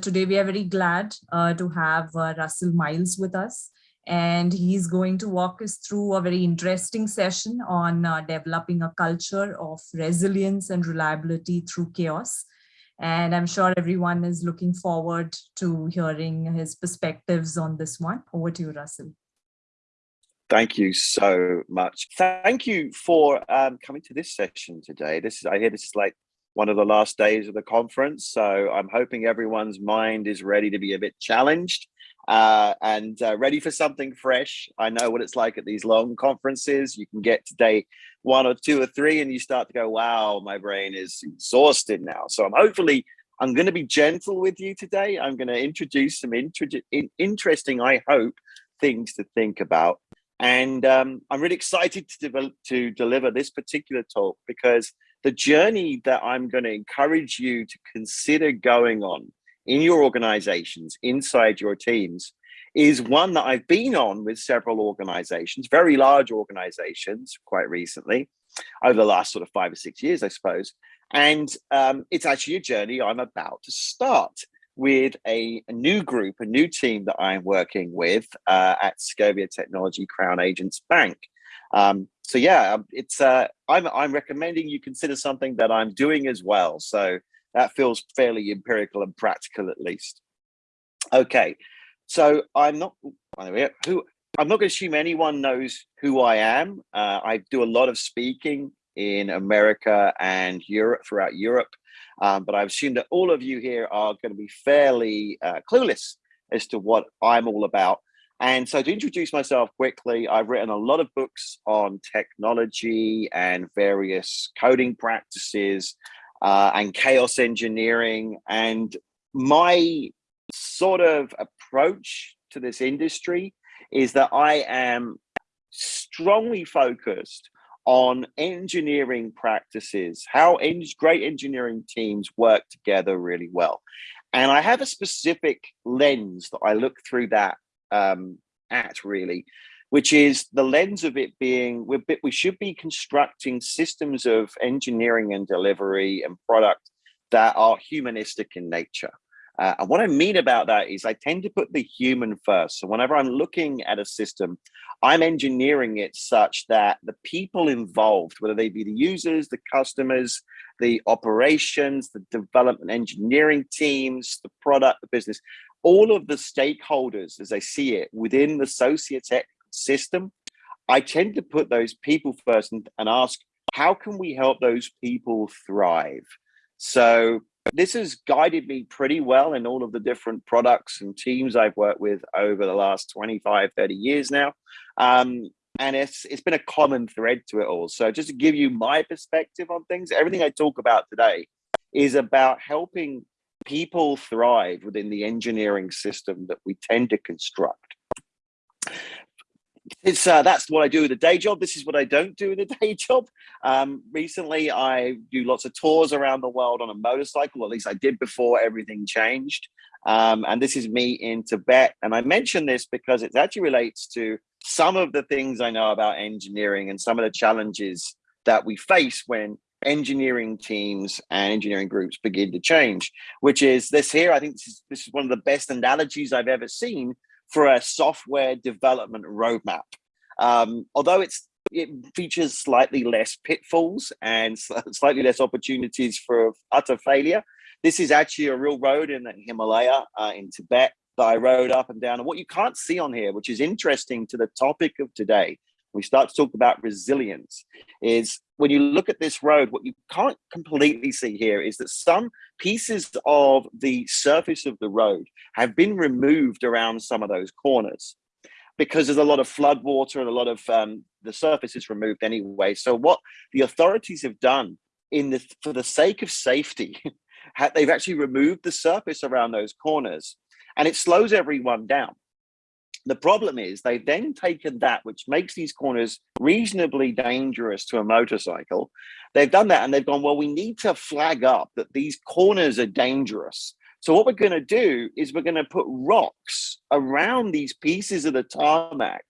Today, we are very glad uh, to have uh, Russell Miles with us, and he's going to walk us through a very interesting session on uh, developing a culture of resilience and reliability through chaos. And I'm sure everyone is looking forward to hearing his perspectives on this one. Over to you, Russell. Thank you so much. Thank you for um, coming to this session today. This is, I hear this is like one of the last days of the conference. So I'm hoping everyone's mind is ready to be a bit challenged uh, and uh, ready for something fresh. I know what it's like at these long conferences. You can get to day one or two or three and you start to go, wow, my brain is exhausted now. So I'm hopefully, I'm going to be gentle with you today. I'm going to introduce some interesting, I hope, things to think about. And um, I'm really excited to, to deliver this particular talk because the journey that I'm going to encourage you to consider going on in your organizations, inside your teams, is one that I've been on with several organizations, very large organizations, quite recently, over the last sort of five or six years, I suppose. And um, it's actually a journey I'm about to start with a, a, new group, a new team that I'm working with uh, at Scovia Technology Crown Agents Bank. Um, so yeah, um, it's uh, I'm I'm recommending you consider something that I'm doing as well. So that feels fairly empirical and practical at least. Okay, so I'm not who I'm not going to assume anyone knows who I am. Uh, I do a lot of speaking in America and Europe throughout Europe, um, but I assume that all of you here are going to be fairly uh, clueless as to what I'm all about. And so to introduce myself quickly, I've written a lot of books on technology and various coding practices uh, and chaos engineering. And my sort of approach to this industry is that I am strongly focused on engineering practices, how en great engineering teams work together really well. And I have a specific lens that I look through that um, at really, which is the lens of it being we're, we should be constructing systems of engineering and delivery and product that are humanistic in nature. Uh, and what I mean about that is I tend to put the human first. So whenever I'm looking at a system, I'm engineering it such that the people involved, whether they be the users, the customers, the operations, the development engineering teams, the product, the business, all of the stakeholders as I see it within the sociotech system, I tend to put those people first and, and ask, how can we help those people thrive? So this has guided me pretty well in all of the different products and teams I've worked with over the last 25, 30 years now. Um, and it's it's been a common thread to it all. So just to give you my perspective on things, everything I talk about today is about helping people thrive within the engineering system that we tend to construct. It's uh, that's what I do with a day job. This is what I don't do with a day job. Um, recently, I do lots of tours around the world on a motorcycle. At least I did before everything changed. Um, and this is me in Tibet. And I mention this because it actually relates to some of the things I know about engineering and some of the challenges that we face when engineering teams and engineering groups begin to change, which is this here. I think this is, this is one of the best analogies I've ever seen for a software development roadmap. Um, although it's it features slightly less pitfalls and slightly less opportunities for utter failure. This is actually a real road in the Himalaya uh, in Tibet that I rode up and down. And what you can't see on here, which is interesting to the topic of today, we start to talk about resilience is when you look at this road, what you can't completely see here is that some pieces of the surface of the road have been removed around some of those corners because there's a lot of flood water and a lot of um, the surface is removed anyway. So what the authorities have done in the for the sake of safety, they've actually removed the surface around those corners and it slows everyone down. The problem is they've then taken that, which makes these corners reasonably dangerous to a motorcycle. They've done that and they've gone, well, we need to flag up that these corners are dangerous. So what we're going to do is we're going to put rocks around these pieces of the tarmac,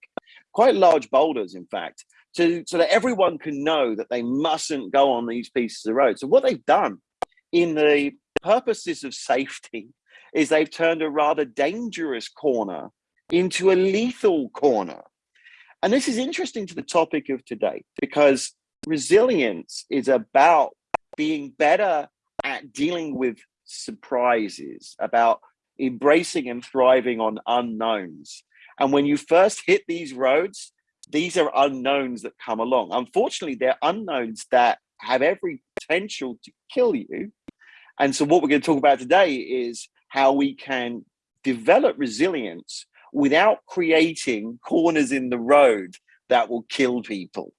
quite large boulders, in fact, to, so that everyone can know that they mustn't go on these pieces of road. So what they've done in the purposes of safety is they've turned a rather dangerous corner into a lethal corner. And this is interesting to the topic of today because resilience is about being better at dealing with surprises, about embracing and thriving on unknowns. And when you first hit these roads, these are unknowns that come along. Unfortunately, they're unknowns that have every potential to kill you. And so what we're going to talk about today is how we can develop resilience without creating corners in the road that will kill people.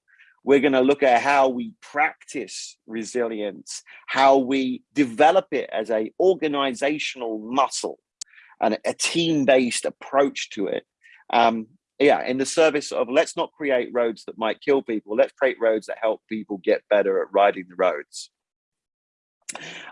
We're going to look at how we practice resilience, how we develop it as a organizational muscle and a team-based approach to it. Um, yeah, in the service of let's not create roads that might kill people. Let's create roads that help people get better at riding the roads.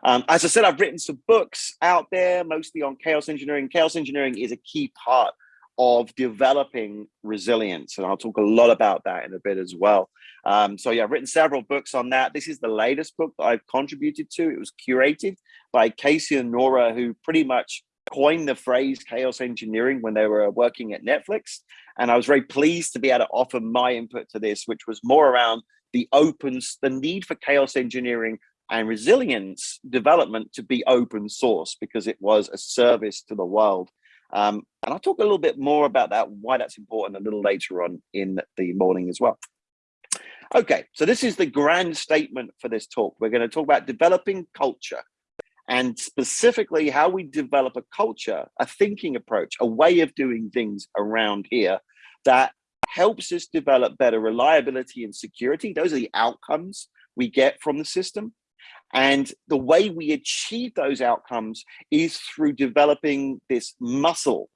Um, as I said, I've written some books out there, mostly on chaos engineering. Chaos engineering is a key part of developing resilience. And I'll talk a lot about that in a bit as well. Um, so yeah, I've written several books on that. This is the latest book that I've contributed to. It was curated by Casey and Nora, who pretty much coined the phrase chaos engineering when they were working at Netflix. And I was very pleased to be able to offer my input to this, which was more around the opens, the need for chaos engineering and resilience development to be open source because it was a service to the world. Um, and I'll talk a little bit more about that, why that's important a little later on in the morning as well. Okay, so this is the grand statement for this talk. We're going to talk about developing culture and specifically how we develop a culture, a thinking approach, a way of doing things around here that helps us develop better reliability and security. Those are the outcomes we get from the system. And the way we achieve those outcomes is through developing this muscle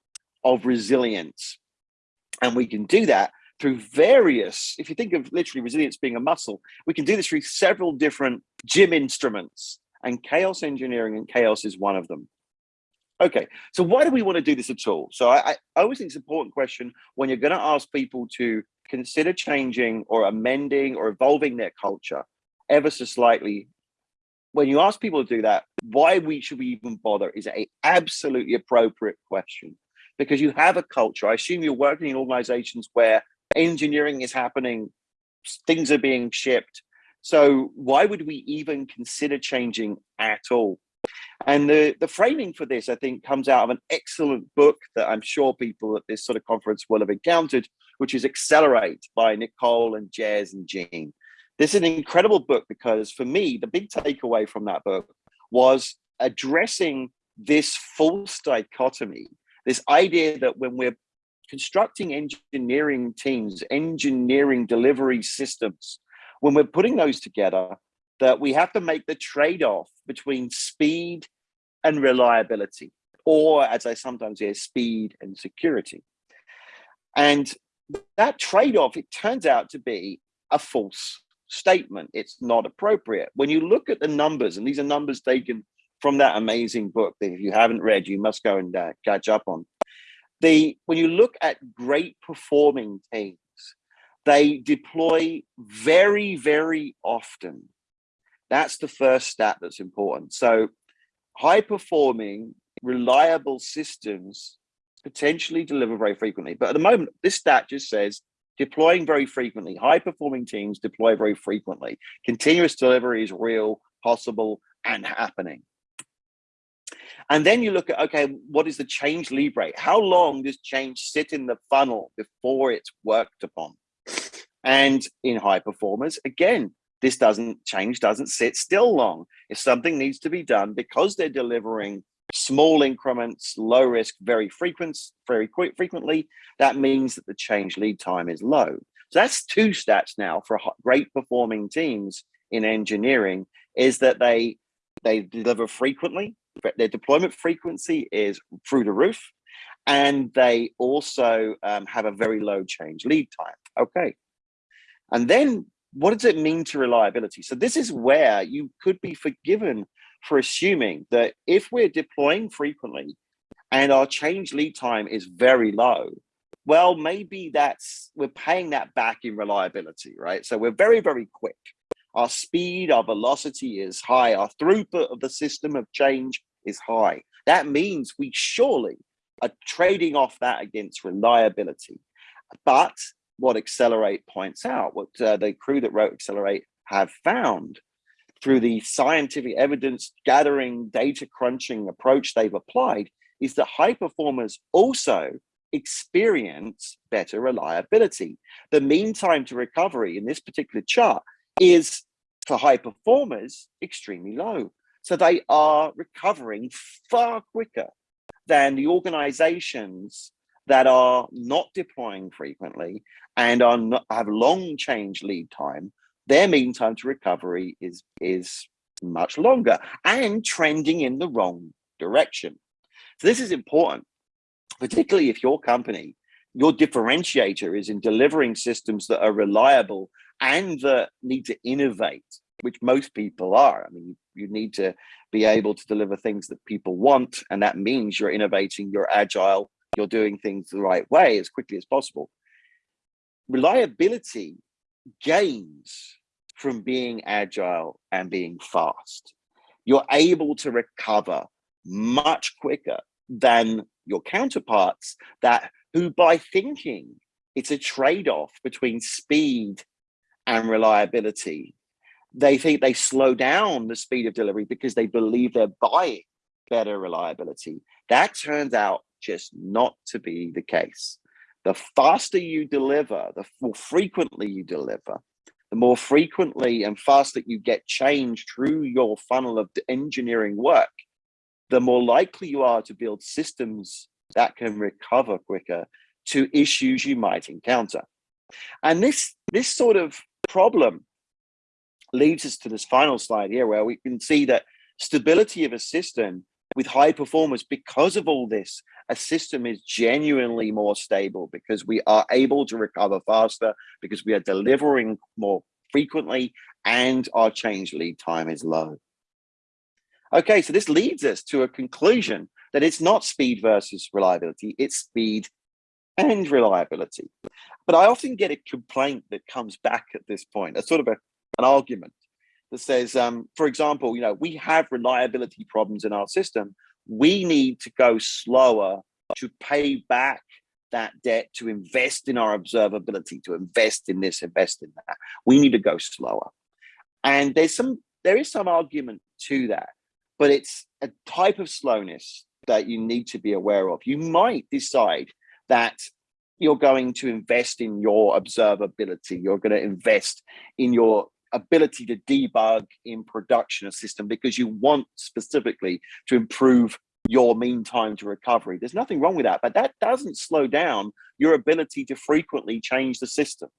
of resilience. And we can do that through various, if you think of literally resilience being a muscle, we can do this through several different gym instruments and chaos engineering and chaos is one of them. Okay, so why do we want to do this at all? So I, I always think it's an important question when you're going to ask people to consider changing or amending or evolving their culture ever so slightly when you ask people to do that, why we should we even bother is a absolutely appropriate question because you have a culture. I assume you're working in organizations where engineering is happening, things are being shipped. So why would we even consider changing at all? And the, the framing for this, I think, comes out of an excellent book that I'm sure people at this sort of conference will have encountered, which is Accelerate by Nicole and Jez and Gene. This is an incredible book because for me, the big takeaway from that book was addressing this false dichotomy, this idea that when we're constructing engineering teams, engineering delivery systems, when we're putting those together, that we have to make the trade-off between speed and reliability, or as I sometimes hear, speed and security. And that trade-off, it turns out to be a false statement. It's not appropriate. When you look at the numbers, and these are numbers taken from that amazing book that if you haven't read, you must go and uh, catch up on. The, when you look at great performing teams, they deploy very, very often. That's the first stat that's important. So high performing, reliable systems potentially deliver very frequently. But at the moment, this stat just says deploying very frequently. High performing teams deploy very frequently. Continuous delivery is real, possible, and happening. And then you look at, okay, what is the change lead rate? How long does change sit in the funnel before it's worked upon? And in high performers, again, this doesn't change, doesn't sit still long. If something needs to be done because they're delivering small increments, low risk, very frequent, very quick, frequently, that means that the change lead time is low. So that's two stats now for great performing teams in engineering is that they they deliver frequently, their deployment frequency is through the roof, and they also um, have a very low change lead time. Okay. And then what does it mean to reliability? So this is where you could be forgiven for assuming that if we're deploying frequently and our change lead time is very low, well, maybe that's, we're paying that back in reliability, right? So we're very, very quick. Our speed, our velocity is high. Our throughput of the system of change is high. That means we surely are trading off that against reliability. But what Accelerate points out, what uh, the crew that wrote Accelerate have found through the scientific evidence gathering, data crunching approach they've applied, is that high performers also experience better reliability. The mean time to recovery in this particular chart is for high performers extremely low. So they are recovering far quicker than the organizations that are not deploying frequently and are not, have long change lead time. Their mean time to recovery is, is much longer and trending in the wrong direction. So this is important, particularly if your company, your differentiator is in delivering systems that are reliable and that need to innovate, which most people are. I mean, you need to be able to deliver things that people want, and that means you're innovating, you're agile, you're doing things the right way as quickly as possible. Reliability gains from being agile and being fast. You're able to recover much quicker than your counterparts that who by thinking it's a trade-off between speed and reliability they think they slow down the speed of delivery because they believe they're buying better reliability that turns out just not to be the case the faster you deliver the more frequently you deliver the more frequently and fast that you get change through your funnel of engineering work the more likely you are to build systems that can recover quicker to issues you might encounter. And this, this sort of problem leads us to this final slide here where we can see that stability of a system with high performance because of all this a system is genuinely more stable because we are able to recover faster because we are delivering more frequently and our change lead time is low Okay, so this leads us to a conclusion that it's not speed versus reliability, it's speed and reliability. But I often get a complaint that comes back at this point, a sort of a, an argument that says, um, for example, you know, we have reliability problems in our system. We need to go slower to pay back that debt, to invest in our observability, to invest in this, invest in that. We need to go slower. And there's some, there is some argument to that but it's a type of slowness that you need to be aware of. You might decide that you're going to invest in your observability. You're going to invest in your ability to debug in production a system because you want specifically to improve your mean time to recovery. There's nothing wrong with that, but that doesn't slow down your ability to frequently change the system.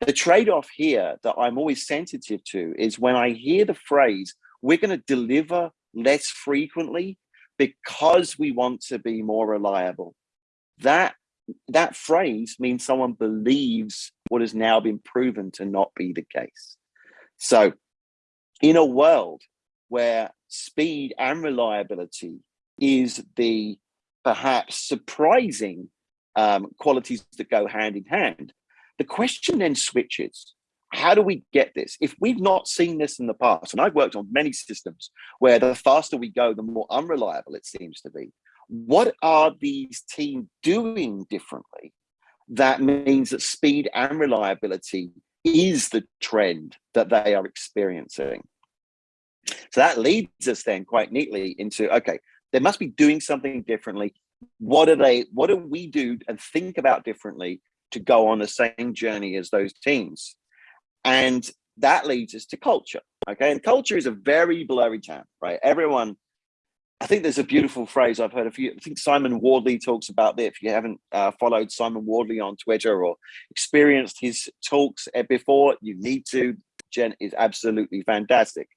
The trade-off here that I'm always sensitive to is when I hear the phrase, we're going to deliver less frequently because we want to be more reliable. That that phrase means someone believes what has now been proven to not be the case. So in a world where speed and reliability is the perhaps surprising um, qualities that go hand in hand, the question then switches how do we get this? If we've not seen this in the past, and I've worked on many systems where the faster we go, the more unreliable it seems to be. What are these teams doing differently? That means that speed and reliability is the trend that they are experiencing. So that leads us then quite neatly into, okay, they must be doing something differently. What are they, what do we do and think about differently to go on the same journey as those teams? And that leads us to culture. Okay. And culture is a very blurry term, right? Everyone, I think there's a beautiful phrase I've heard a few, I think Simon Wardley talks about that. If you haven't uh, followed Simon Wardley on Twitter or experienced his talks uh, before, you need to. Jen is absolutely fantastic.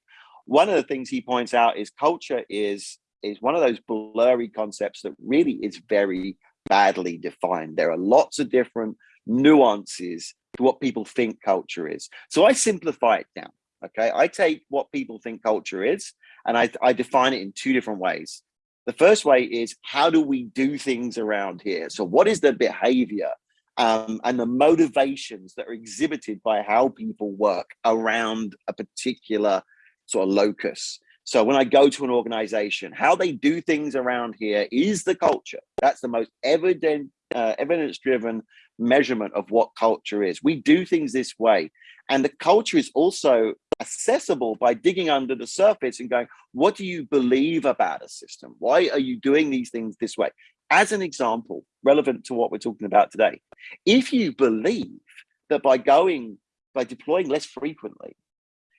One of the things he points out is culture is is one of those blurry concepts that really is very badly defined. There are lots of different nuances to what people think culture is. So I simplify it down. Okay, I take what people think culture is and I, I define it in two different ways. The first way is how do we do things around here? So what is the behavior um, and the motivations that are exhibited by how people work around a particular sort of locus? So when I go to an organization, how they do things around here is the culture. That's the most evident, uh, evidence-driven measurement of what culture is. We do things this way. And the culture is also accessible by digging under the surface and going, what do you believe about a system? Why are you doing these things this way? As an example, relevant to what we're talking about today, if you believe that by going, by deploying less frequently,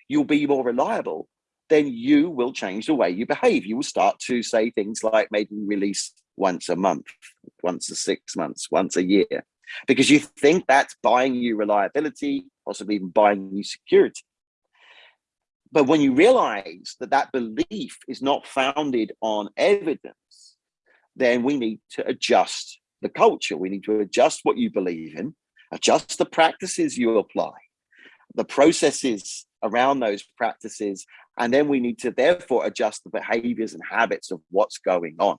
you'll be more reliable, then you will change the way you behave. You will start to say things like maybe release once a month, once a six months, once a year, because you think that's buying you reliability, possibly even buying you security. But when you realize that that belief is not founded on evidence, then we need to adjust the culture. We need to adjust what you believe in, adjust the practices you apply, the processes around those practices, and then we need to therefore adjust the behaviors and habits of what's going on.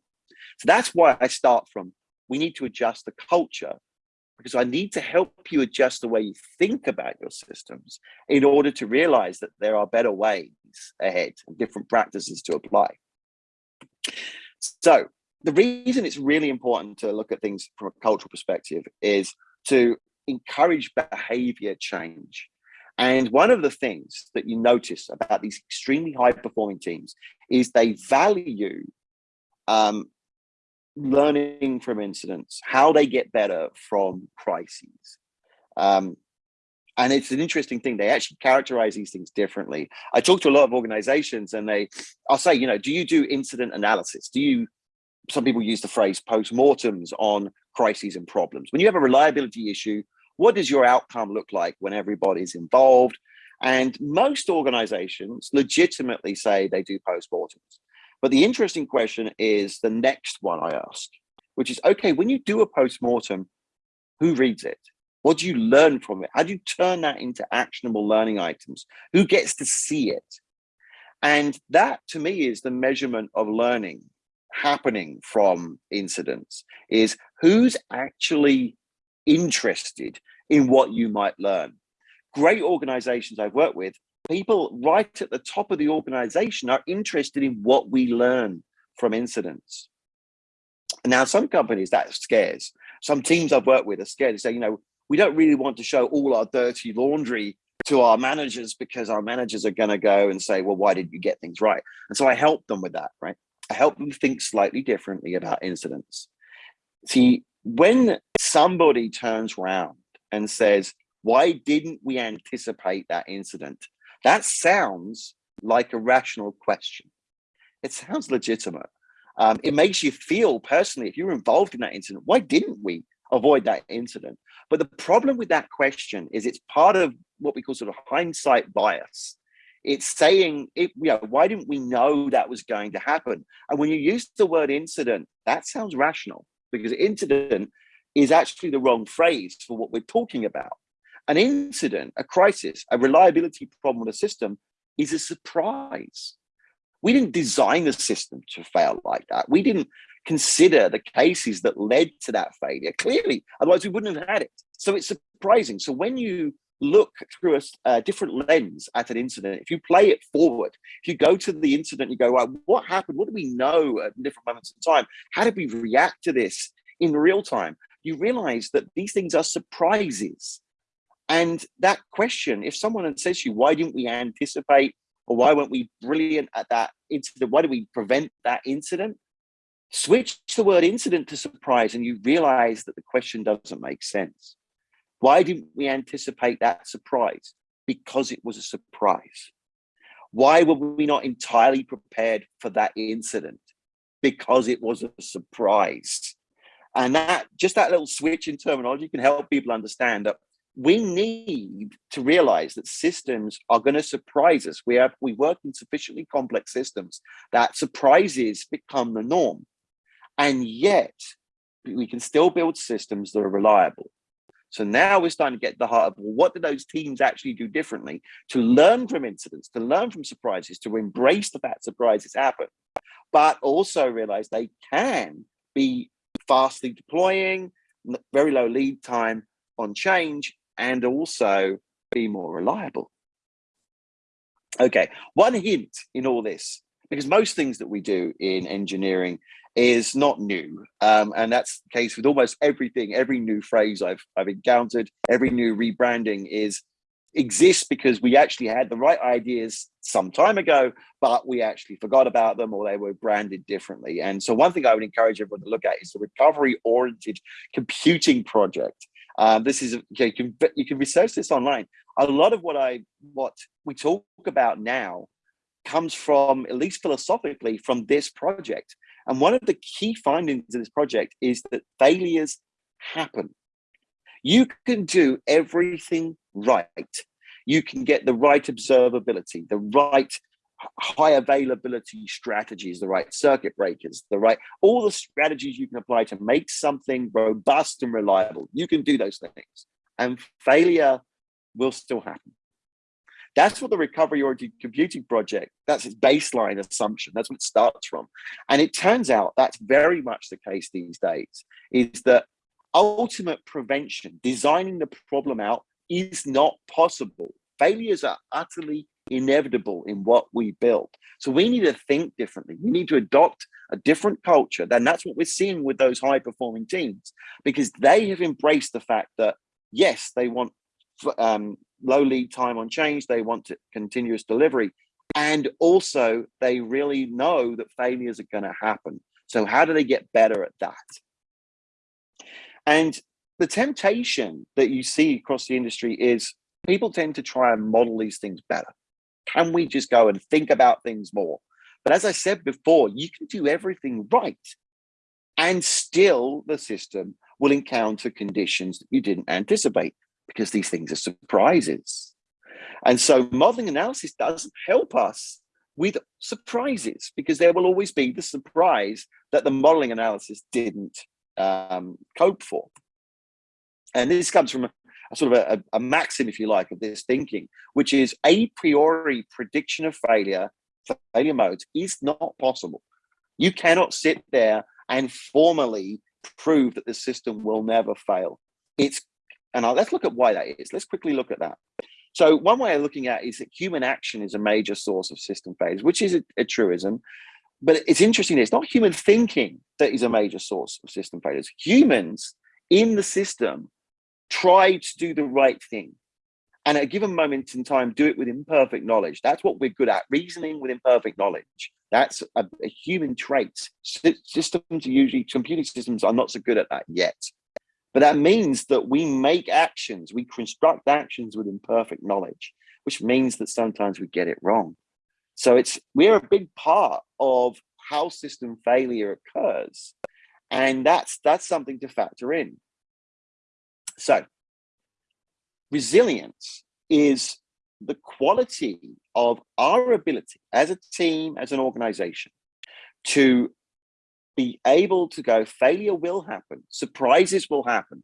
So that's why I start from, we need to adjust the culture because I need to help you adjust the way you think about your systems in order to realize that there are better ways ahead and different practices to apply. So the reason it's really important to look at things from a cultural perspective is to encourage behavior change. And one of the things that you notice about these extremely high performing teams is they value um, learning from incidents, how they get better from crises. Um, and it's an interesting thing. They actually characterize these things differently. I talk to a lot of organizations and they, I'll say, you know, do you do incident analysis? Do you, some people use the phrase post-mortems on crises and problems. When you have a reliability issue, what does your outcome look like when everybody's involved? And most organizations legitimately say they do post-mortems. But the interesting question is the next one I ask, which is, okay, when you do a post-mortem, who reads it? What do you learn from it? How do you turn that into actionable learning items? Who gets to see it? And that to me is the measurement of learning happening from incidents is who's actually interested in what you might learn. Great organizations I've worked with, people right at the top of the organization are interested in what we learn from incidents. Now, some companies that scares. Some teams I've worked with are scared to say, you know, we don't really want to show all our dirty laundry to our managers because our managers are going to go and say, well, why didn't you get things right? And so I help them with that, right? I help them think slightly differently about incidents. See, when somebody turns around and says, why didn't we anticipate that incident? That sounds like a rational question. It sounds legitimate. Um, it makes you feel personally, if you're involved in that incident, why didn't we avoid that incident? But the problem with that question is it's part of what we call sort of hindsight bias. It's saying, it, you know, why didn't we know that was going to happen? And when you use the word incident, that sounds rational because incident is actually the wrong phrase for what we're talking about. An incident, a crisis, a reliability problem with a system is a surprise. We didn't design the system to fail like that. We didn't consider the cases that led to that failure clearly, otherwise we wouldn't have had it. So it's surprising. So when you look through a, a, different lens at an incident, if you play it forward, if you go to the incident, you go, well, what happened? What do we know at different moments in time? How did we react to this in real time? You realize that these things are surprises. And that question, if someone says to you, why didn't we anticipate or why weren't we brilliant at that incident? Why did we prevent that incident? Switch the word incident to surprise and you realize that the question doesn't make sense. Why didn't we anticipate that surprise? Because it was a surprise. Why were we not entirely prepared for that incident? Because it was a surprise. And that just that little switch in terminology can help people understand that we need to realize that systems are going to surprise us. We have we work in sufficiently complex systems that surprises become the norm. And yet we can still build systems that are reliable. So now we're starting to get the heart of well, what do those teams actually do differently to learn from incidents, to learn from surprises, to embrace the fact surprises happen, but also realize they can be fastly deploying, very low lead time on change, and also be more reliable. Okay, one hint in all this, because most things that we do in engineering is not new. Um, and that's the case with almost everything, every new phrase I've, I've encountered, every new rebranding is exists because we actually had the right ideas some time ago, but we actually forgot about them or they were branded differently. And so one thing I would encourage everyone to look at is the recovery oriented computing project. Um, this is you can you can research this online. A lot of what I what we talk about now comes from at least philosophically from this project. And one of the key findings of this project is that failures happen. You can do everything right. You can get the right observability, the right high availability strategies, the right circuit breakers, the right, all the strategies you can apply to make something robust and reliable. You can do those things and failure will still happen. That's what the recovery oriented computing project, that's its baseline assumption. That's what it starts from. And it turns out that's very much the case these days, is that ultimate prevention, designing the problem out is not possible. Failures are utterly inevitable in what we build. So we need to think differently. We need to adopt a different culture. And that's what we're seeing with those high performing teams, because they have embraced the fact that, yes, they want um, low lead time on change. They want continuous delivery. And also they really know that failures are going to happen. So how do they get better at that? And the temptation that you see across the industry is people tend to try and model these things better. Can we just go and think about things more? But as I said before, you can do everything right and still the system will encounter conditions that you didn't anticipate because these things are surprises. And so modeling analysis doesn't help us with surprises because there will always be the surprise that the modeling analysis didn't um, cope for. And this comes from a, sort of a, a, maxim, if you like, of this thinking, which is a priori prediction of failure, failure modes is not possible. You cannot sit there and formally prove that the system will never fail. It's and I'll, let's look at why that is. Let's quickly look at that. So one way of looking at is that human action is a major source of system failures, which is a, a truism. But it's interesting, it's not human thinking that is a major source of system failures. Humans in the system try to do the right thing. And at a given moment in time, do it with imperfect knowledge. That's what we're good at, reasoning with imperfect knowledge. That's a, a human trait. Systems are usually, computing systems are not so good at that yet. But that means that we make actions, we construct actions with imperfect knowledge, which means that sometimes we get it wrong. So it's we're a big part of how system failure occurs. And that's that's something to factor in. So resilience is the quality of our ability as a team, as an organization, to be able to go, failure will happen, surprises will happen.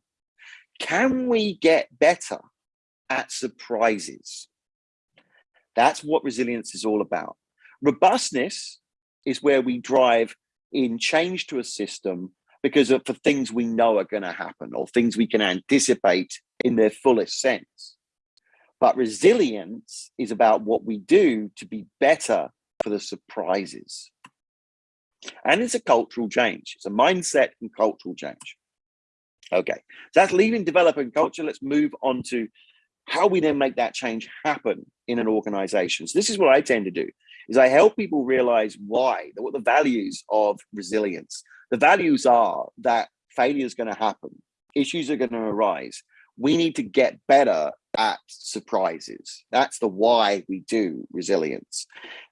Can we get better at surprises? That's what resilience is all about. Robustness is where we drive in change to a system because of for things we know are going to happen or things we can anticipate in their fullest sense. But resilience is about what we do to be better for the surprises. And it's a cultural change. It's a mindset and cultural change. Okay, so that's leading developing culture. Let's move on to how we then make that change happen in an organization. So this is what I tend to do, is I help people realize why, what the values of resilience. The values are that failure is going to happen, issues are going to arise. We need to get better at surprises. That's the why we do resilience.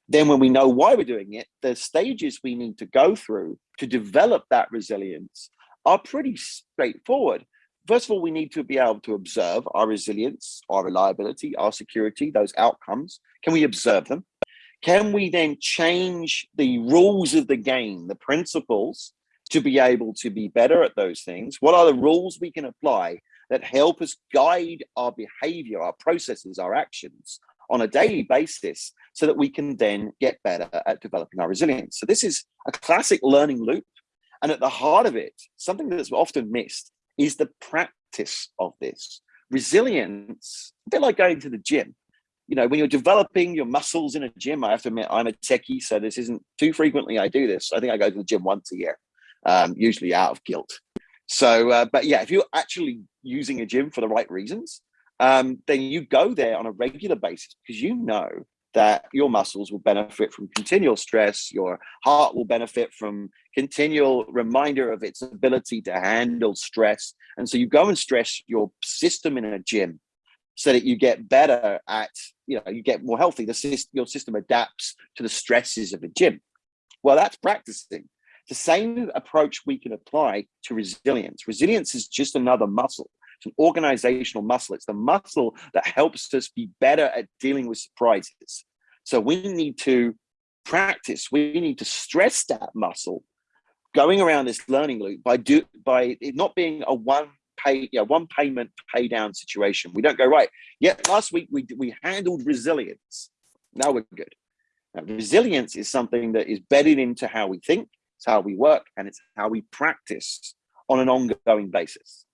Then when we know why we're doing it, the stages we need to go through to develop that resilience are pretty straightforward. First of all, we need to be able to observe our resilience, our reliability, our security, those outcomes. Can we observe them? Can we then change the rules of the game, the principles, to be able to be better at those things? What are the rules we can apply that help us guide our behavior, our processes, our actions on a daily basis so that we can then get better at developing our resilience. So this is a classic learning loop. And at the heart of it, something that's often missed is the practice of this. Resilience, a bit like going to the gym. you know, when you're developing your muscles in a gym, I have to admit I'm a techie, so this isn't too frequently I do this. I think I go to the gym once a year, um, usually out of guilt. So, uh, but yeah, if you're actually using a gym for the right reasons, um, then you go there on a regular basis because you know that your muscles will benefit from continual stress, your heart will benefit from continual reminder of its ability to handle stress. And so you go and stress your system in a gym so that you get better at, you know, you get more healthy. The system, your system adapts to the stresses of a gym. Well, that's practicing. The same approach we can apply to resilience. Resilience is just another muscle. It's an organizational muscle. It's the muscle that helps us be better at dealing with surprises. So we need to practice. We need to stress that muscle going around this learning loop by do by it not being a one pay yeah one payment pay down situation we don't go right yeah last week we we handled resilience now we're good now, resilience is something that is bedded into how we think it's how we work and it's how we practice on an ongoing basis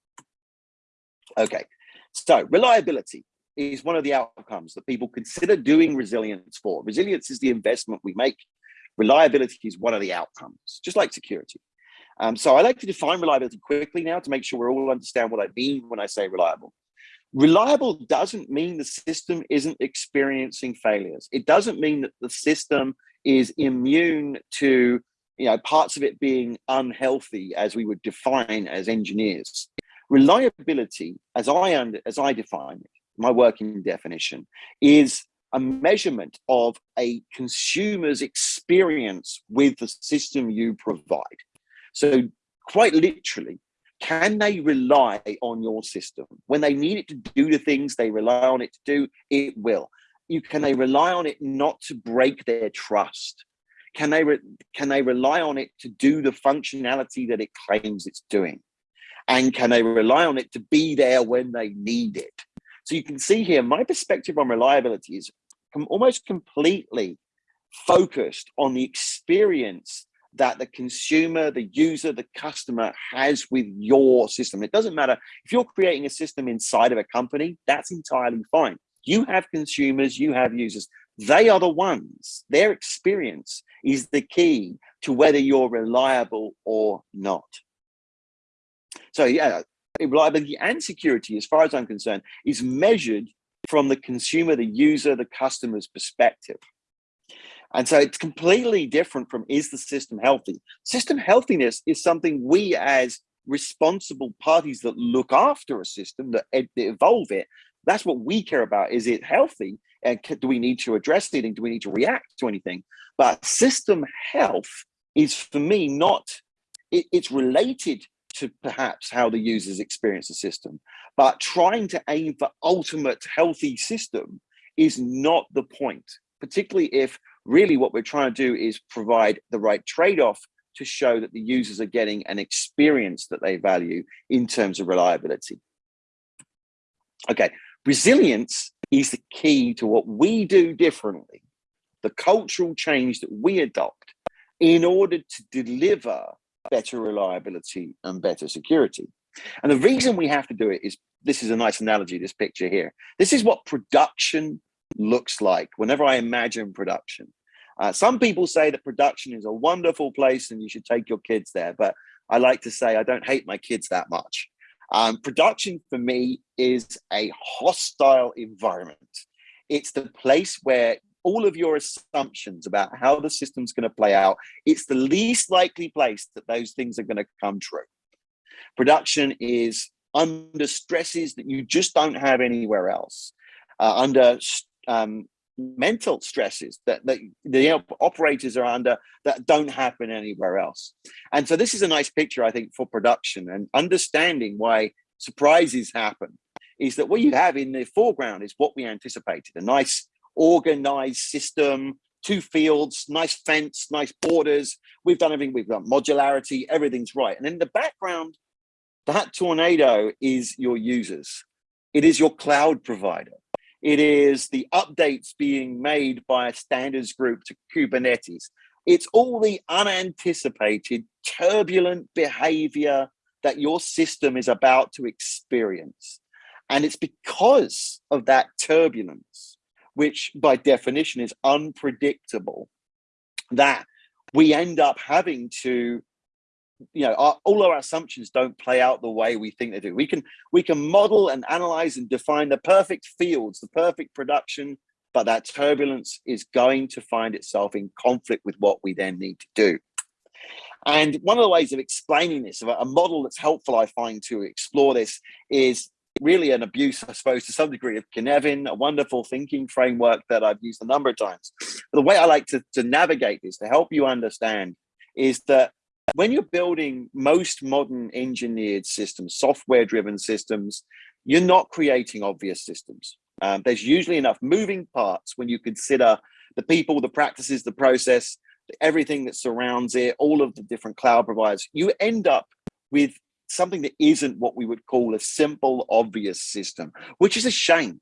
okay so reliability is one of the outcomes that people consider doing resilience for resilience is the investment we make reliability is one of the outcomes just like security um, so I like to define reliability quickly now to make sure we all understand what I mean when I say reliable. Reliable doesn't mean the system isn't experiencing failures. It doesn't mean that the system is immune to you know, parts of it being unhealthy as we would define as engineers. Reliability, as I, under, as I define it, my working definition, is a measurement of a consumer's experience with the system you provide. So quite literally, can they rely on your system? When they need it to do the things they rely on it to do, it will. You Can they rely on it not to break their trust? Can they, can they rely on it to do the functionality that it claims it's doing? And can they rely on it to be there when they need it? So you can see here, my perspective on reliability is almost completely focused on the experience that the consumer, the user, the customer has with your system. It doesn't matter if you're creating a system inside of a company, that's entirely fine. You have consumers, you have users. They are the ones, their experience is the key to whether you're reliable or not. So yeah, reliability and security, as far as I'm concerned, is measured from the consumer, the user, the customer's perspective. And so it's completely different from is the system healthy? System healthiness is something we as responsible parties that look after a system, that, evolve it, that's what we care about. Is it healthy? And do we need to address anything? Do we need to react to anything? But system health is for me not, it, it's related to perhaps how the users experience the system, but trying to aim for ultimate healthy system is not the point, particularly if really what we're trying to do is provide the right trade-off to show that the users are getting an experience that they value in terms of reliability. Okay, resilience is the key to what we do differently, the cultural change that we adopt in order to deliver better reliability and better security. And the reason we have to do it is, this is a nice analogy, this picture here. This is what production looks like whenever I imagine production. Uh, some people say that production is a wonderful place and you should take your kids there, but I like to say I don't hate my kids that much. Um, production for me is a hostile environment. It's the place where all of your assumptions about how the system's going to play out, it's the least likely place that those things are going to come true. Production is under stresses that you just don't have anywhere else, uh, under um, mental stresses that, that the operators are under that don't happen anywhere else. And so this is a nice picture, I think, for production and understanding why surprises happen is that what you have in the foreground is what we anticipated, a nice organized system, two fields, nice fence, nice borders. We've done everything, we've got modularity, everything's right. And in the background, that tornado is your users. It is your cloud provider. It is the updates being made by a standards group to Kubernetes. It's all the unanticipated, turbulent behavior that your system is about to experience. And it's because of that turbulence, which by definition is unpredictable, that we end up having to you know our, all our assumptions don't play out the way we think they do. We can we can model and analyze and define the perfect fields the perfect production but that turbulence is going to find itself in conflict with what we then need to do. And one of the ways of explaining this a model that's helpful i find to explore this is really an abuse i suppose to some degree of Cynefin, a wonderful thinking framework that i've used a number of times. But the way i like to, to navigate this to help you understand is that when you're building most modern engineered systems, software driven systems, you're not creating obvious systems. Um, there's usually enough moving parts when you consider the people, the practices, the process, everything that surrounds it, all of the different cloud providers. You end up with something that isn't what we would call a simple, obvious system, which is a shame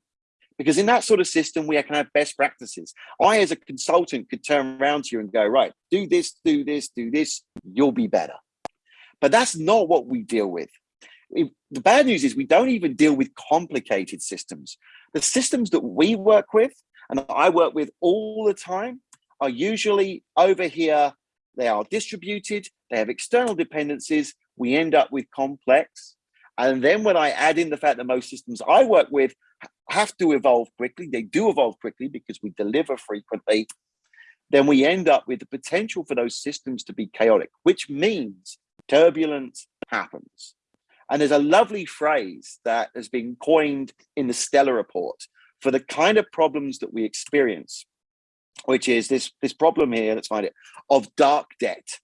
because in that sort of system, we can have best practices. I, as a consultant, could turn around to you and go, right, do this, do this, do this, you'll be better. But that's not what we deal with. The bad news is we don't even deal with complicated systems. The systems that we work with and I work with all the time are usually over here. They are distributed, they have external dependencies. We end up with complex. And then when I add in the fact that most systems I work with have to evolve quickly, they do evolve quickly because we deliver frequently, then we end up with the potential for those systems to be chaotic, which means turbulence happens. And there's a lovely phrase that has been coined in the STELLA Report for the kind of problems that we experience, which is this, this problem here, let's find it, of dark debt.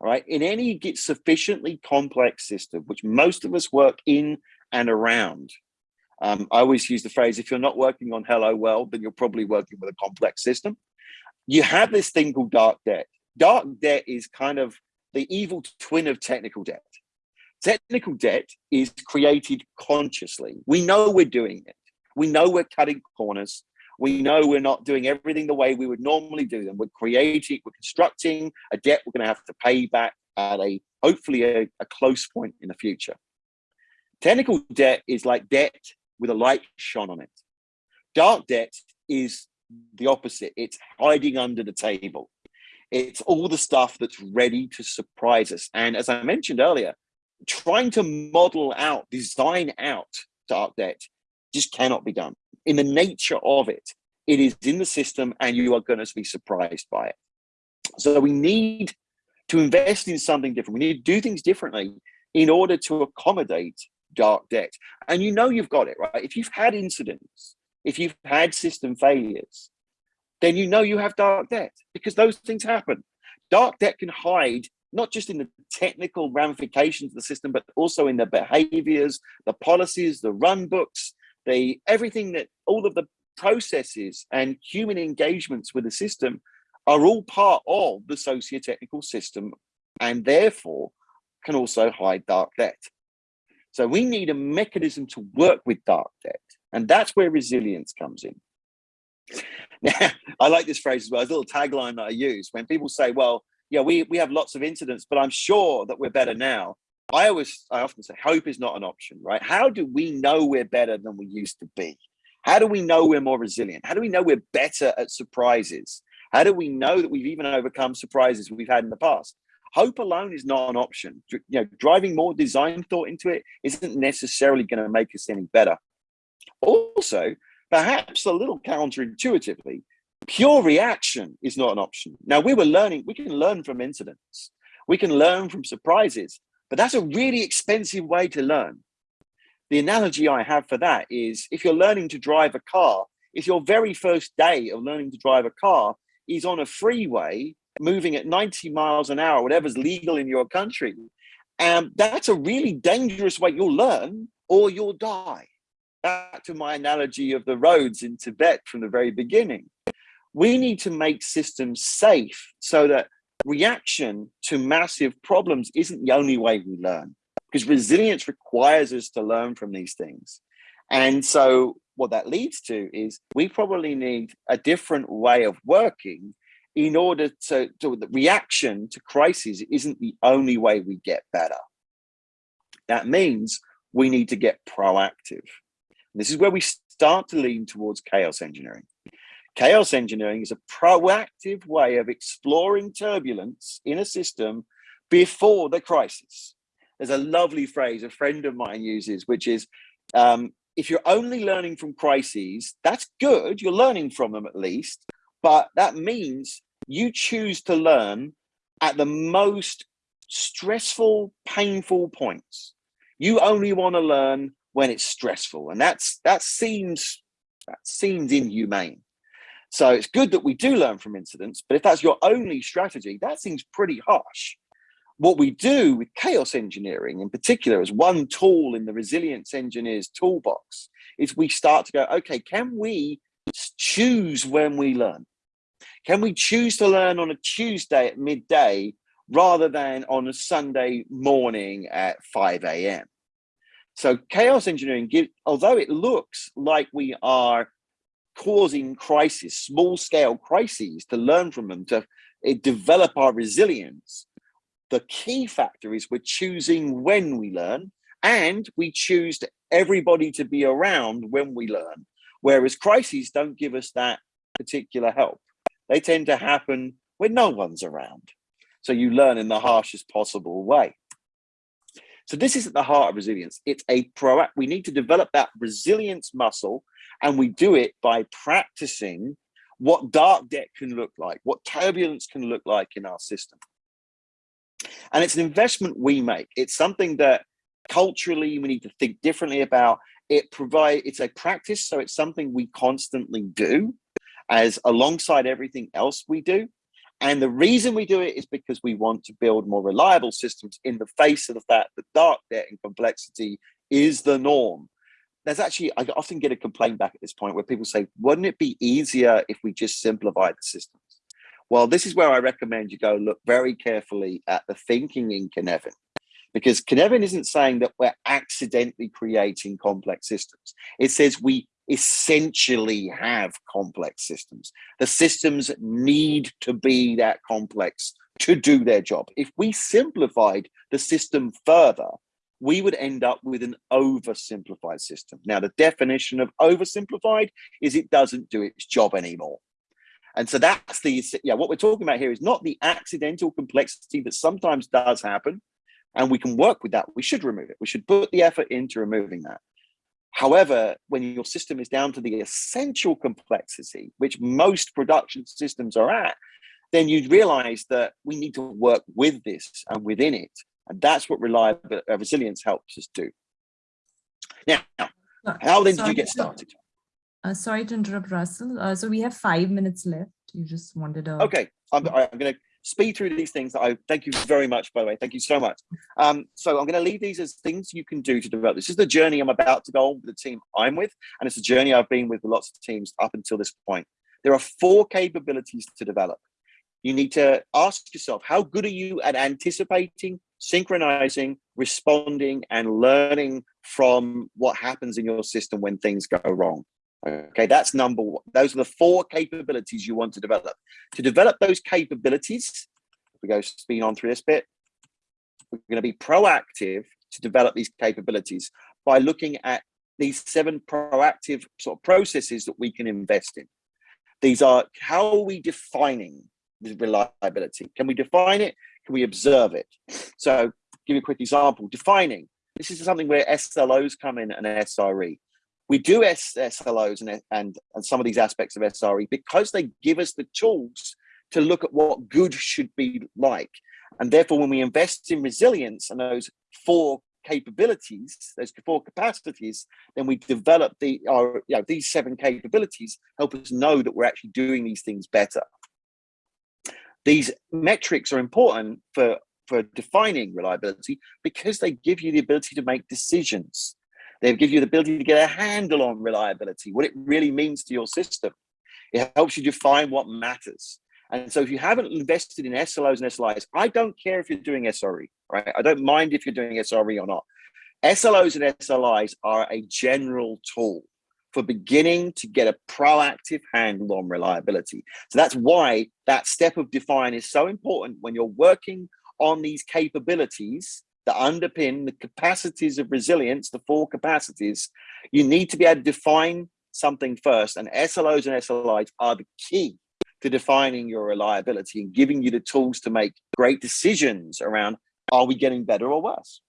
All right, in any sufficiently complex system, which most of us work in and around, um, I always use the phrase, if you're not working on Hello World, then you're probably working with a complex system. You have this thing called dark debt. Dark debt is kind of the evil twin of technical debt. Technical debt is created consciously. We know we're doing it. We know we're cutting corners. We know we're not doing everything the way we would normally do them. We're creating, we're constructing a debt we're going to have to pay back at a hopefully a, a close point in the future. Technical debt is like debt with a light shone on it. Dark debt is the opposite. It's hiding under the table. It's all the stuff that's ready to surprise us. And as I mentioned earlier, trying to model out, design out dark debt just cannot be done. In the nature of it, it is in the system and you are going to be surprised by it. So we need to invest in something different. We need to do things differently in order to accommodate dark debt. And you know you've got it, right? If you've had incidents, if you've had system failures, then you know you have dark debt because those things happen. Dark debt can hide not just in the technical ramifications of the system, but also in the behaviors, the policies, the run books, the everything that all of the processes and human engagements with the system are all part of the socio-technical system and therefore can also hide dark debt. So we need a mechanism to work with dark debt. And that's where resilience comes in. Now, I like this phrase as well. It's a little tagline that I use when people say, well, yeah, we, we have lots of incidents, but I'm sure that we're better now. I always, I often say, hope is not an option, right? How do we know we're better than we used to be? How do we know we're more resilient? How do we know we're better at surprises? How do we know that we've even overcome surprises we've had in the past? Hope alone is not an option. You know, driving more design thought into it isn't necessarily going to make us any better. Also, perhaps a little counterintuitively, pure reaction is not an option. Now we were learning, we can learn from incidents, we can learn from surprises, but that's a really expensive way to learn. The analogy I have for that is if you're learning to drive a car, if your very first day of learning to drive a car is on a freeway moving at 90 miles an hour, whatever's legal in your country. And that's a really dangerous way. You'll learn or you'll die. Back to my analogy of the roads in Tibet from the very beginning. We need to make systems safe so that reaction to massive problems isn't the only way we learn because resilience requires us to learn from these things. And so what that leads to is we probably need a different way of working in order to, to the reaction to crises isn't the only way we get better. That means we need to get proactive. This is where we start to lean towards chaos engineering. Chaos engineering is a proactive way of exploring turbulence in a system before the crisis. There's a lovely phrase a friend of mine uses, which is um, if you're only learning from crises, that's good. You're learning from them at least, but that means you choose to learn at the most stressful, painful points. You only want to learn when it's stressful, and that's that seems that seems inhumane. So it's good that we do learn from incidents, but if that's your only strategy, that seems pretty harsh. What we do with chaos engineering in particular as one tool in the resilience engineers toolbox is we start to go, okay, can we choose when we learn? Can we choose to learn on a Tuesday at midday rather than on a Sunday morning at 5 a.m.? So chaos engineering, give, although it looks like we are causing crises, small scale crises, to learn from them, to eh, develop our resilience. The key factor is we're choosing when we learn and we choose everybody to be around when we learn. Whereas crises don't give us that particular help. They tend to happen when no one's around. So you learn in the harshest possible way. So this is at the heart of resilience. It's a pro. We need to develop that resilience muscle and we do it by practicing what dark debt can look like, what turbulence can look like in our system. And it's an investment we make. It's something that culturally we need to think differently about. It provide it's a practice, so it's something we constantly do as alongside everything else we do. And the reason we do it is because we want to build more reliable systems in the face of the fact that dark debt and complexity is the norm there's actually I often get a complaint back at this point where people say, wouldn't it be easier if we just simplified the systems? Well, this is where I recommend you go look very carefully at the thinking in Cynefin. Because Cynefin isn't saying that we're accidentally creating complex systems. It says we essentially have complex systems. The systems need to be that complex to do their job. If we simplified the system further, we would end up with an oversimplified system. Now, the definition of oversimplified is it doesn't do its job anymore. And so that's the, yeah, what we're talking about here is not the accidental complexity that sometimes does happen. And we can work with that. We should remove it. We should put the effort into removing that. However, when your system is down to the essential complexity, which most production systems are at, then you realize that we need to work with this and within it and that's what reliable uh, resilience helps us do. Now, how then did you get started? Uh, sorry to interrupt, Russell. Uh, so we have five minutes left. You just wanted to. Okay, I'm, I'm going to speed through these things that I thank you very much, by the way. Thank you so much. Um, so I'm going to leave these as things you can do to develop. This is the journey I'm about to go on with the team I'm with, and it's a journey I've been with lots of teams up until this point. There are four capabilities to develop. You need to ask yourself, how good are you at anticipating, synchronizing, responding, and learning from what happens in your system when things go wrong. Okay, that's number one. Those are the four capabilities you want to develop. To develop those capabilities, if we go speed on through this bit, we're going to be proactive to develop these capabilities by looking at these seven proactive sort of processes that we can invest in. These are how are we defining reliability? Can we define it? Can we observe it? So give you a quick example, defining. This is something where SLOs come in and SRE. We do SLOs and, and, and some of these aspects of SRE because they give us the tools to look at what good should be like. And therefore, when we invest in resilience and those four capabilities, those four capacities, then we develop the our you know, these seven capabilities help us know that we're actually doing these things better. These metrics are important for, for defining reliability because they give you the ability to make decisions. They give you the ability to get a handle on reliability, what it really means to your system. It helps you define what matters. And so if you haven't invested in SLOs and SLIs, I don't care if you're doing SRE, right? I don't mind if you're doing SRE or not. SLOs and SLIs are a general tool for beginning to get a proactive handle on reliability. So that's why that step of define is so important when you're working on these capabilities that underpin the capacities of resilience, the four capacities, you need to be able to define something first and SLOs and SLIs are the key to defining your reliability and giving you the tools to make great decisions around, are we getting better or worse?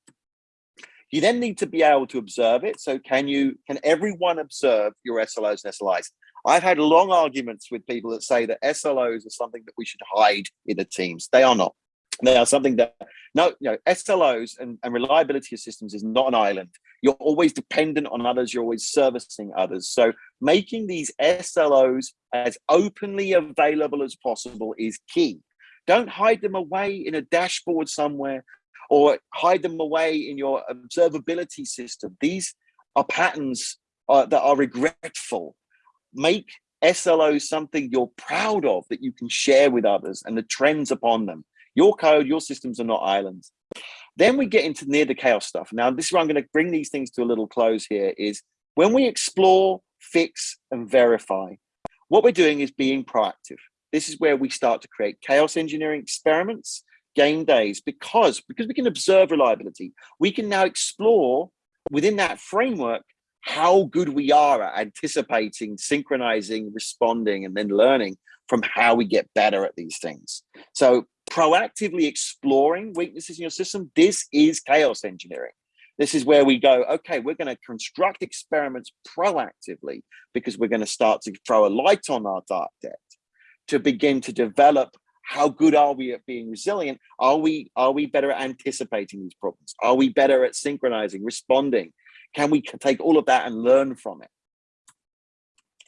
You then need to be able to observe it. So can you, can everyone observe your SLOs and SLIs? I've had long arguments with people that say that SLOs are something that we should hide in the teams. They are not. They are something that no, you know, SLOs and, and reliability of systems is not an island. You're always dependent on others. You're always servicing others. So making these SLOs as openly available as possible is key. Don't hide them away in a dashboard somewhere or hide them away in your observability system. These are patterns uh, that are regretful. Make SLOs something you're proud of that you can share with others and the trends upon them. Your code, your systems are not islands. Then we get into near the chaos stuff. Now, this is where I'm going to bring these things to a little close here is when we explore, fix, and verify, what we're doing is being proactive. This is where we start to create chaos engineering experiments, game days, because, because we can observe reliability, we can now explore within that framework how good we are at anticipating, synchronizing, responding, and then learning from how we get better at these things. So proactively exploring weaknesses in your system, this is chaos engineering. This is where we go, okay, we're going to construct experiments proactively because we're going to start to throw a light on our dark debt to begin to develop how good are we at being resilient? Are we are we better at anticipating these problems? Are we better at synchronizing, responding? Can we take all of that and learn from it?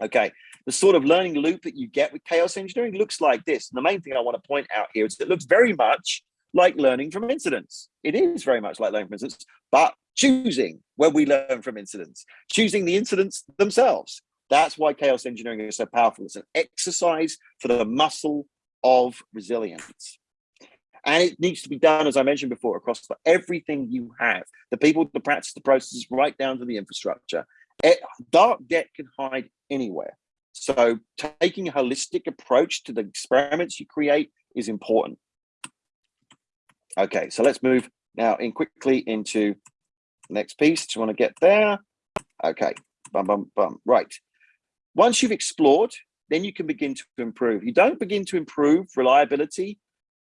Okay, the sort of learning loop that you get with chaos engineering looks like this. And the main thing I want to point out here is it looks very much like learning from incidents. It is very much like learning from incidents, but choosing when we learn from incidents, choosing the incidents themselves. That's why chaos engineering is so powerful. It's an exercise for the muscle of resilience. And it needs to be done, as I mentioned before, across everything you have, the people, the practice, the processes, right down to the infrastructure. It, dark debt can hide anywhere. So taking a holistic approach to the experiments you create is important. Okay, so let's move now in quickly into the next piece. Do you want to get there? Okay, bum, bum, bum. Right. Once you've explored, then you can begin to improve. You don't begin to improve reliability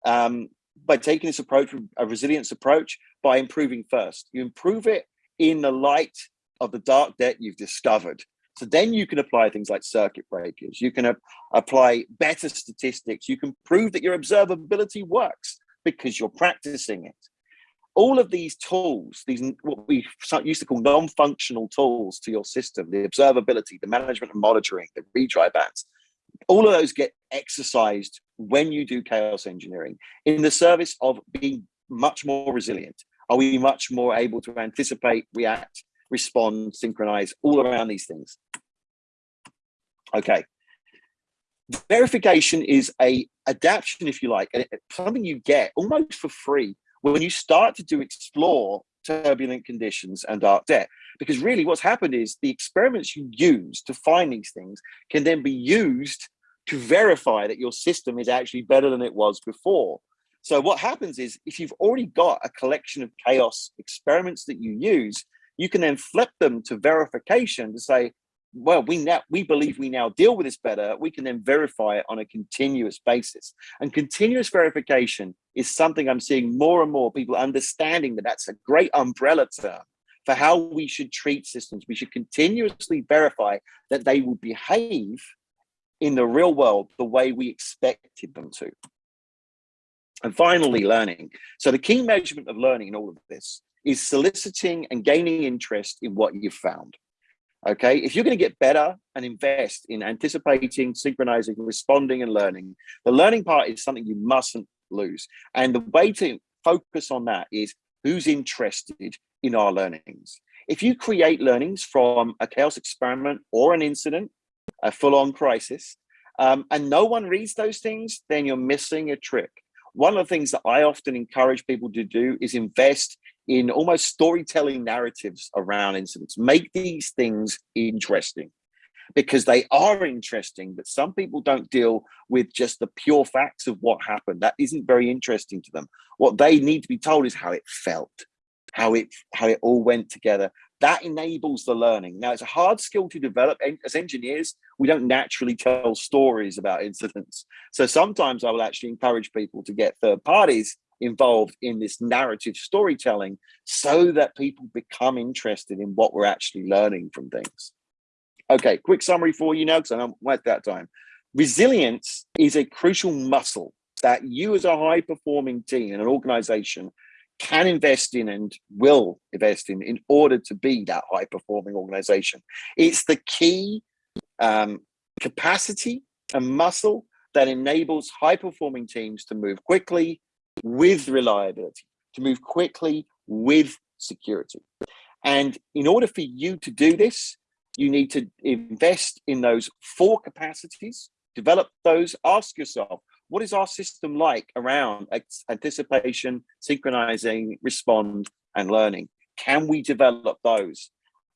um, by taking this approach, a resilience approach, by improving first. You improve it in the light of the dark debt you've discovered. So then you can apply things like circuit breakers. You can uh, apply better statistics. You can prove that your observability works because you're practicing it. All of these tools, these what we used to call non-functional tools to your system, the observability, the management and monitoring, the retry bands, all of those get exercised when you do chaos engineering in the service of being much more resilient. Are we much more able to anticipate, react, respond, synchronize, all around these things. Okay. Verification is a adaptation, if you like, and something you get almost for free when you start to do explore turbulent conditions and dark debt. Because really what's happened is the experiments you use to find these things can then be used to verify that your system is actually better than it was before. So what happens is if you've already got a collection of chaos experiments that you use, you can then flip them to verification to say, well, we now we believe we now deal with this better. We can then verify it on a continuous basis. And continuous verification is something I'm seeing more and more people understanding that that's a great umbrella term for how we should treat systems. We should continuously verify that they will behave in the real world the way we expected them to. And finally, learning. So the key measurement of learning in all of this is soliciting and gaining interest in what you've found. Okay, if you're going to get better and invest in anticipating, synchronizing, responding, and learning, the learning part is something you mustn't lose. And the way to focus on that is who's interested in our learnings. If you create learnings from a chaos experiment or an incident, a full-on crisis, um, and no one reads those things, then you're missing a trick. One of the things that I often encourage people to do is invest in almost storytelling narratives around incidents. Make these things interesting because they are interesting, but some people don't deal with just the pure facts of what happened. That isn't very interesting to them. What they need to be told is how it felt, how it how it all went together. that enables the learning. Now, it's a hard skill to develop. As engineers, we don't naturally tell stories about incidents. So sometimes I will actually encourage people to get third parties involved in this narrative storytelling so that people become interested in what we're actually learning from things. Okay, quick summary for you now, because I'm at that time. Resilience is a crucial muscle that you as a high performing team and an organization can invest in and will invest in in order to be that high performing organization. It's the key um, capacity and muscle that enables high performing teams to move quickly with reliability, to move quickly with security. And in order for you to do this, you need to invest in those four capacities, develop those, ask yourself, what is our system like around anticipation, synchronizing, respond, and learning? Can we develop those?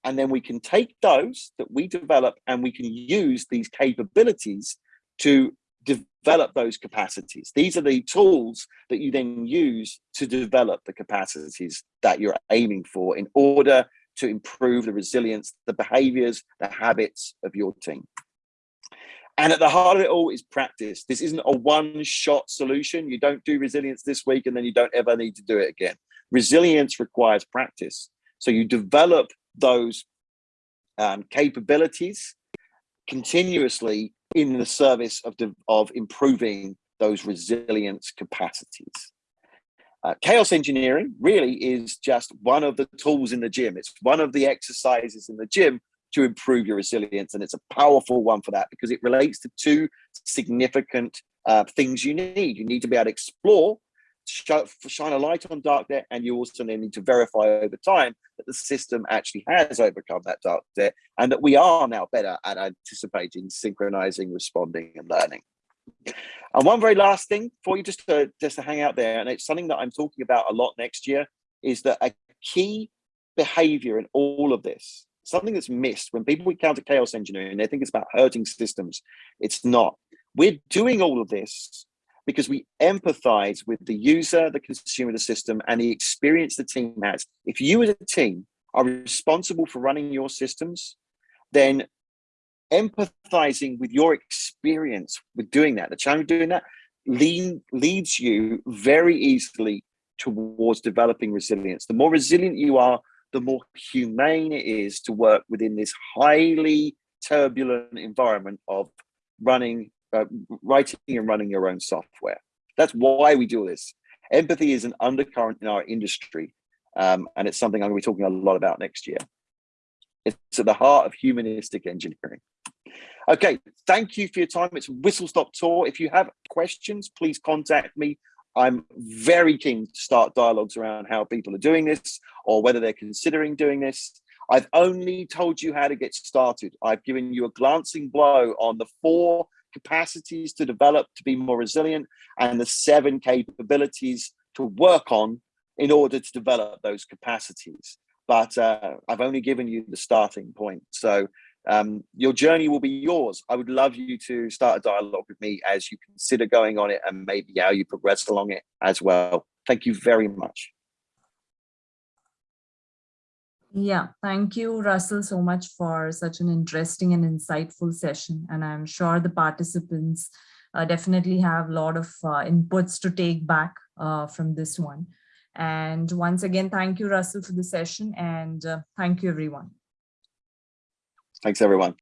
And then we can take those that we develop and we can use these capabilities to develop those capacities. These are the tools that you then use to develop the capacities that you're aiming for in order to improve the resilience, the behaviors, the habits of your team. And at the heart of it all is practice. This isn't a one shot solution. You don't do resilience this week and then you don't ever need to do it again. Resilience requires practice. So you develop those um, capabilities continuously in the service of, of improving those resilience capacities. Uh, chaos engineering really is just one of the tools in the gym. It's one of the exercises in the gym to improve your resilience. And it's a powerful one for that because it relates to two significant uh, things you need. You need to be able to explore, shine a light on dark debt, and you also need to verify over time that the system actually has overcome that dark debt and that we are now better at anticipating, synchronizing, responding, and learning. And one very last thing for you just to just to hang out there, and it's something that I'm talking about a lot next year, is that a key behavior in all of this something that's missed when people encounter chaos engineering they think it's about hurting systems it's not we're doing all of this because we empathize with the user the consumer the system and the experience the team has. If you as a team are responsible for running your systems then empathizing with your experience with doing that the challenge of doing that leads you very easily towards developing resilience. The more resilient you are the more humane it is to work within this highly turbulent environment of running, uh, writing and running your own software. That's why we do this. Empathy is an undercurrent in our industry, um, and it's something I'm going to be talking a lot about next year. It's at the heart of humanistic engineering. Okay, thank you for your time. It's Whistle Stop Tour. If you have questions, please contact me I'm very keen to start dialogues around how people are doing this or whether they're considering doing this. I've only told you how to get started. I've given you a glancing blow on the four capacities to develop to be more resilient and the seven capabilities to work on in order to develop those capacities. But uh, I've only given you the starting point. So um, your journey will be yours. I would love you to start a dialogue with me as you consider going on it and maybe how you progress along it as well. Thank you very much. Yeah, thank you, Russell, so much for such an interesting and insightful session. And I'm sure the participants uh, definitely have a lot of uh, inputs to take back uh, from this one. And once again, thank you, Russell, for the session and uh, thank you, everyone. Thanks, everyone.